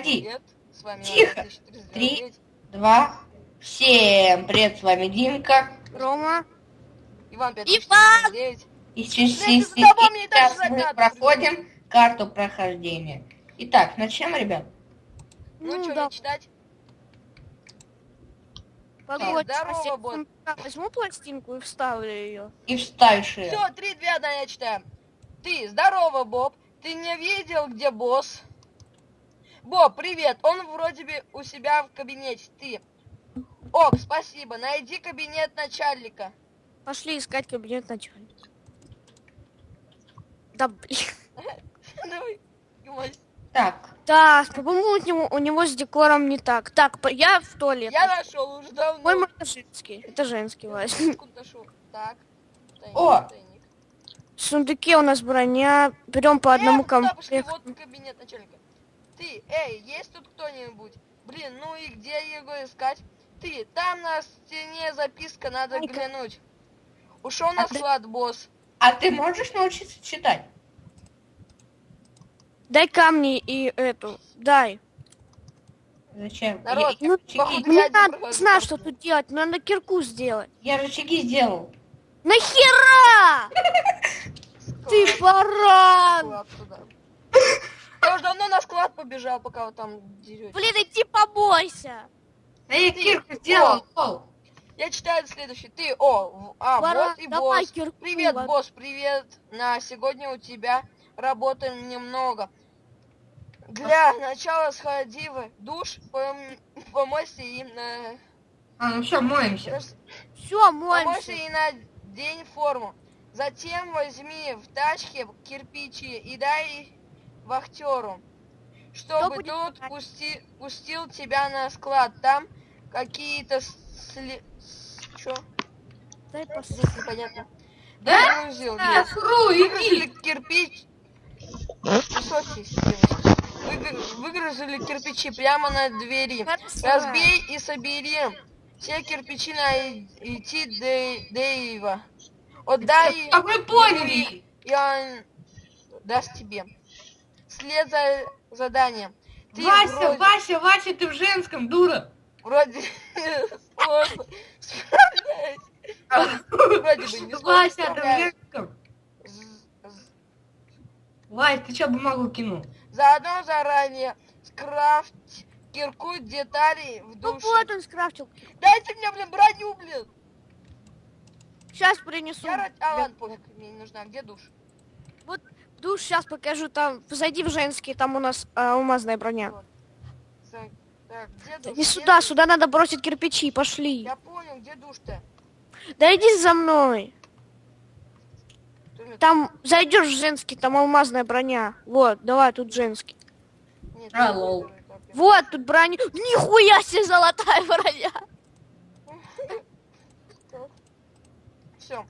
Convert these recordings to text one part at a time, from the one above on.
Проходи. Привет, с вами Тихо. Иван 1399. Три. Два. Всем привет, с вами Димка. Рома. Иван Иван! 5499. И ты задолбал меня сейчас мы проходим карту прохождения. Итак, начнем, ребят. Ну, Ну что, да, мне читать? погодь. здорово, я бот. Возьму пластинку и вставлю ее. И вставишь ее. Все, три, две, одна, я читаю. Ты, здорово, Боб. Ты не видел, где босс? Боб, привет. Он вроде бы у себя в кабинете. Ты. Ок, спасибо. Найди кабинет начальника. Пошли искать кабинет начальника. Да блин. Так, Да, по-моему, у него, у него с декором не так. Так, я в туалет. Я нашел уже давно. По-моему, это женский. Это женский, нашел. Так. Тайник, О! тайник. В сундуке у нас броня. Берем по одному Э, пошли? комплекту. Вот кабинет начальника. Ты, эй, есть тут кто-нибудь? Блин, ну и где его искать? Ты, там на стене записка, надо Ай-ка. глянуть. Ушел на А ты- склад, босс. а ты можешь научиться читать? Дай камни и эту. Дай. Зачем? Народ, я, ну, я походу- Мне один надо, проходит знаю, что тут делать. но Надо кирку сделать. я рычаги сделал. Нахера? Ты баран! Я уже давно на склад побежал, пока вы там дерете. Блин, иди побойся. Ты- кирку сделал. О, Я читаю следующий. Ты, о, а, Баран, вот и давай босс. кирку. Привет, вот. босс, привет. На сегодня у тебя работы немного. Для начала сходи в душ, пом- помойся и на... А, ну все, моемся. Все, помойся моемся. и надень форму. Затем возьми в тачке кирпичи и дай вахтеру, чтобы будет делать? пусти, пустил тебя на склад. Там какие-то сли... Чё? Дай пос- Здесь непонятно. Да? Загрузил, А, нет. фру, Выгрузили иди. кирпич. Девочка. Выгр- Выгрузили кирпичи прямо на двери. Хорошо. Разбей и собери все кирпичи на идти Дэ- Дэйва. Отдай, А вы поняли? и он даст тебе. След за заданием. Ты Вася, вроде, Вася, Вася, ты в женском, дура. вроде сложно. Вроде бы не Вася, ты в женском. Вась, ты что, бумагу кинул? Заодно заранее скрафть кирку деталей в Ну душе. вот он скрафтил. Дайте мне, блин, броню, блин. Сейчас принесу. Я. А, ладно, пофиг, мне не нужна. Где душ? Душ сейчас покажу. Там зайди в женский, там у нас а, алмазная броня. Так, так, где душ? Не Где сюда, душ? сюда надо бросить кирпичи. Пошли. Я понял, где душ-то? Да иди за мной. Там зайдешь в женский, там алмазная броня. Вот, давай тут женский. Нет, А, лол. Вот тут броня. Нихуя себе золотая броня. я-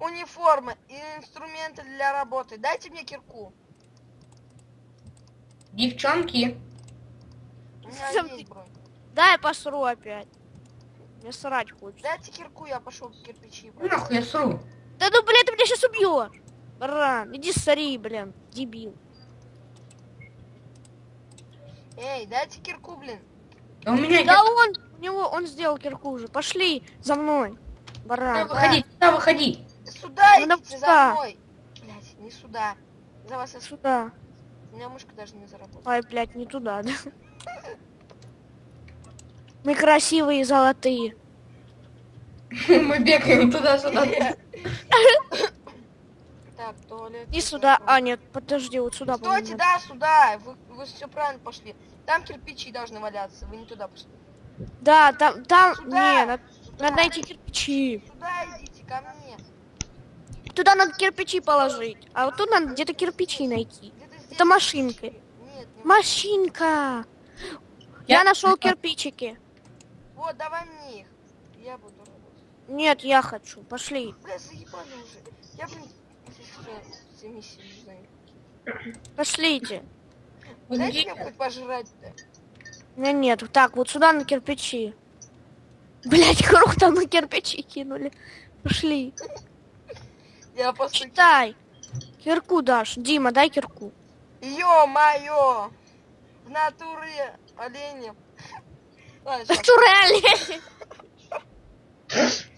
Всё. Униформа и инструменты для работы. Дайте мне кирку. Девчонки. У меня Сам есть ты- бронь. Да, я посру опять. Мне срать хочется. Дайте кирку, я пошел кирпичи. Ну нахуй я сру. Да ну, блин, ты меня сейчас убьешь. Баран, иди сори, блин, дебил. Эй, дайте кирку, блин. Да у меня Да нет. он, у него, он сделал кирку уже. Пошли за мной, баран. выходи, сюда выходи. Сюда Ну, идите, за да. мной. Блять, не сюда. За вас я... Сюда. У меня мышка даже не заработала. Ай, блядь, не туда, да? Мы красивые и золотые. Мы бегаем туда-сюда. Так, туалет. И сюда. А, нет, подожди, вот сюда. Стойте, да, сюда. Вы, вы все правильно пошли. Там кирпичи должны валяться. Вы не туда пошли. Да, там, там, Сюда. не, надо, Сюда. надо найти кирпичи. Сюда идите, ко мне. Туда надо кирпичи положить. А вот тут надо где-то кирпичи найти. Это машинка. не Машинка. Я Я- нашел кирпичики. Вот, давай мне их. Я буду работать. Нет, я хочу. Пошли. Бля, заебали уже. Я, блин, все, все миссии не знаю. Пошлите. Дайте Подожди. мне хоть пожрать-то. У меня нет. Так, вот сюда на кирпичи. Блять, круто, мы кирпичи кинули. Пошли. Я просто... Читай. Кирку дашь. Дима, дай кирку. Ё-моё! в натуре. Ладно, Да щас. что реально?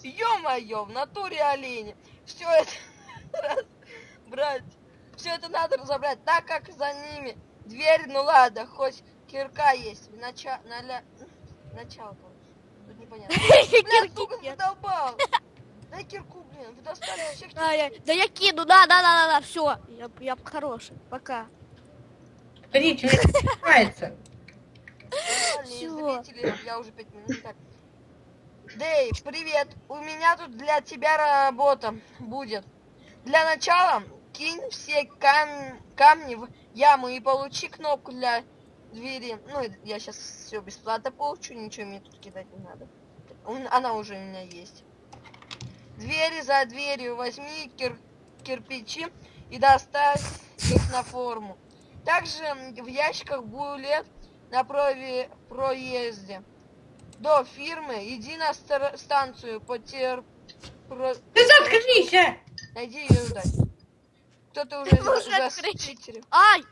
Ё-моё, в натуре олени. Все это брать. Все это надо разобрать, так как за ними дверь, ну ладно, хоть кирка есть. Начало, короче. Тут непонятно. Блядь, сука, задолбал. Дай кирку, блин, вы достали всех А, я- Да я кину, да, да, да, да, да, все. Я, я хороший. Пока. Смотрите, зрители, я уже пять минут. Дэйв, привет. У меня тут для тебя работа будет. Для начала кинь все кам- камни в яму и получи кнопку для двери. Ну, я сейчас все бесплатно получу, ничего мне тут кидать не надо. Он- Она уже у меня есть. Двери за дверью возьми кир- кирпичи и доставь их на форму. Также в ящиках булет на прове- проезде до фирмы. Иди на станцию потер... про- Ты заткнись, а! Найди ее ждать. Кто-то уже за. Ай!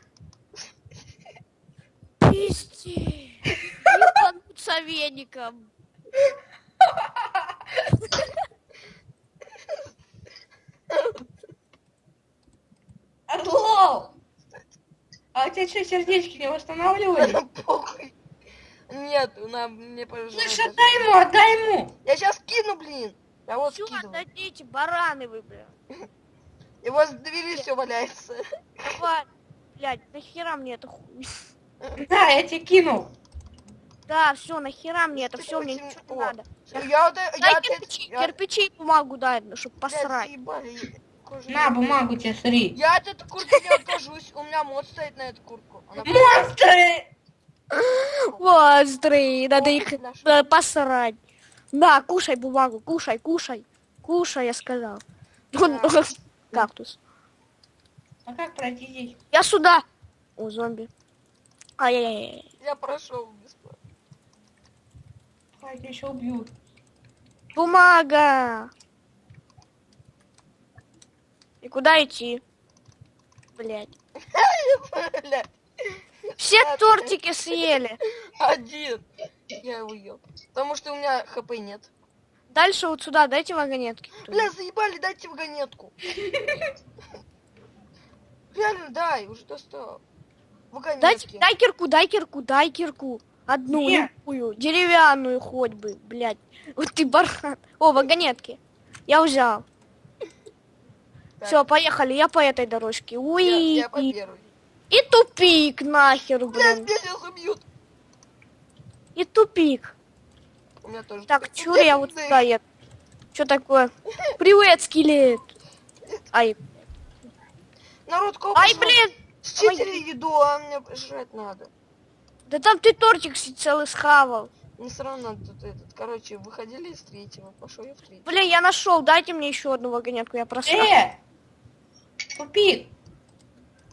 Пизди. Ебануться веником. Отлол! А у тебя что, сердечки не восстанавливали? Похуй. Нет, нам не Слышь, повезло. отдай ему, отдай ему! Я сейчас кину, блин. Я вот Чё скидываю. отдадите, бараны вы. И вот с двери все валяется. Давай. Блядь, нахера мне это хуй? Да, я тебе кинул. Да, все, нахера мне это все, мне ничего не надо. Я э- Дай я кирпичи, я- кирпичи и бумагу дай, чтобы блядь, посрать. На, бумагу тебе, смотри. Я от этой куртки не откажусь. У меня мод стоит на эту куртку. Монстры! Монстры, надо их надо посрать. На, кушай бумагу, кушай, кушай. Кушай, я сказал. Он- Да. Кактус. А как пройти здесь? Я сюда. О, зомби. Ай-яй-яй. Я прошел. Ай, тебя еще убьют. Бумага. И куда идти? Блять. Все тортики съели. один. Я его ел. Потому что у меня хп нет. Дальше вот сюда дайте вагонетки. Бля, заебали, дайте вагонетку. Реально, дай, уже достал. Дайте, Вагонетки. дай кирку, дай кирку, дай кирку. Одну, Нет. любую, деревянную хоть бы, блядь. Вот ты баран. О, вагонетки. Я взял. Все, поехали, я по этой дорожке. я, Уи. я по первой. И тупик нахер, Блядь, блин. меня сейчас убьют. И тупик. У меня тоже. Так, такой- чур я вот Да, сюда еду. Что такое? Привет, скелет. Ай, Народ, ай, блин. Считери еду, а мне жрать надо. Да там ты тортик целый схавал. Не сравнно тут этот. Короче, выходили из третьего, пошел я в третий. Блин, я нашел. Дайте мне еще одну вагонетку, я просрал. Э! Тупик!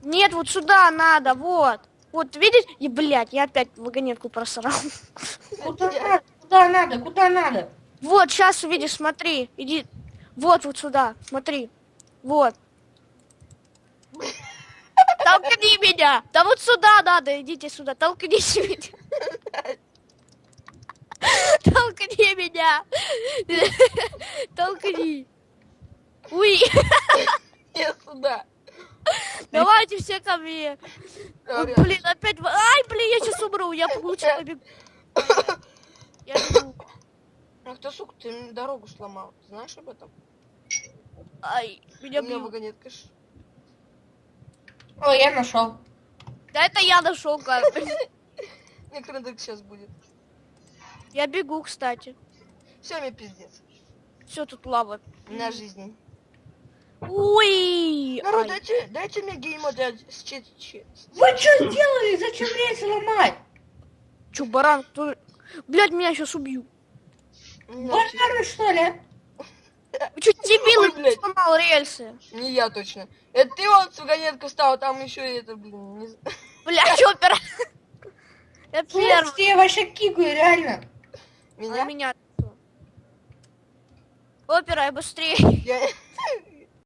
Нет, вот сюда надо, вот. Вот, видите? И, блядь, я опять вагонетку просрал. Куда надо? Куда надо? Куда надо? Вот, сейчас увидишь, смотри. Иди. Вот, вот сюда, смотри. Вот. Толкни меня! Да вот сюда надо, идите сюда, толкните меня. Толкни меня! Толкни. Уй, Я сюда. давайте все ко мне. Ой, блин, опять... Ай, блин, я сейчас умру, я лучше побегу. Я бегу. Ах ты, сука, ты мне дорогу сломал. Знаешь об этом? Ай, меня У меня бьют. вагонетка. О, я нашел. Да это я нашел как. Мне крендек сейчас будет. Я бегу, кстати. Все, мне пиздец. Все тут лава. У меня жизнь. Ой! Народ, ай. дайте, дайте мне геймод с чит чит. Вы что сделали? Зачем рельсы ломать? Чё, баран? Кто... Блядь, меня сейчас убью. Бомбары, что ли? Что, дебилы, Ой, блядь. сломал рельсы? Не я точно. Это ты вот с вагонеткой стал, там еще и это, блин, не... Бля, чё, опера? Я первый. Я вообще кикаю, реально. А Меня? меня кто? Опера, я быстрее. Я...